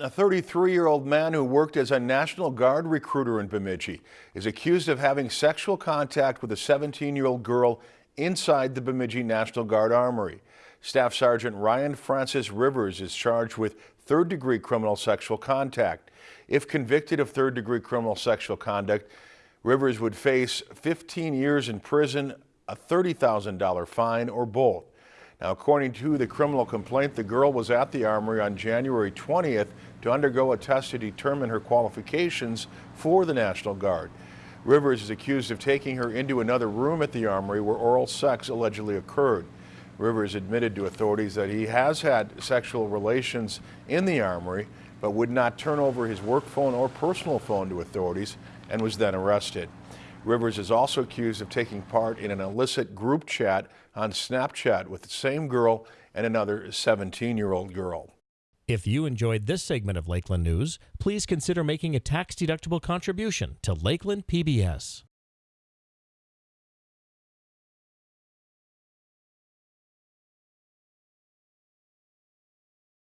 A 33-year-old man who worked as a National Guard recruiter in Bemidji is accused of having sexual contact with a 17-year-old girl inside the Bemidji National Guard Armory. Staff Sergeant Ryan Francis Rivers is charged with third-degree criminal sexual contact. If convicted of third-degree criminal sexual conduct, Rivers would face 15 years in prison, a $30,000 fine, or both. Now, according to the criminal complaint, the girl was at the armory on January 20th to undergo a test to determine her qualifications for the National Guard. Rivers is accused of taking her into another room at the armory where oral sex allegedly occurred. Rivers admitted to authorities that he has had sexual relations in the armory, but would not turn over his work phone or personal phone to authorities and was then arrested. Rivers is also accused of taking part in an illicit group chat on Snapchat with the same girl and another 17-year-old girl. If you enjoyed this segment of Lakeland News, please consider making a tax-deductible contribution to Lakeland PBS.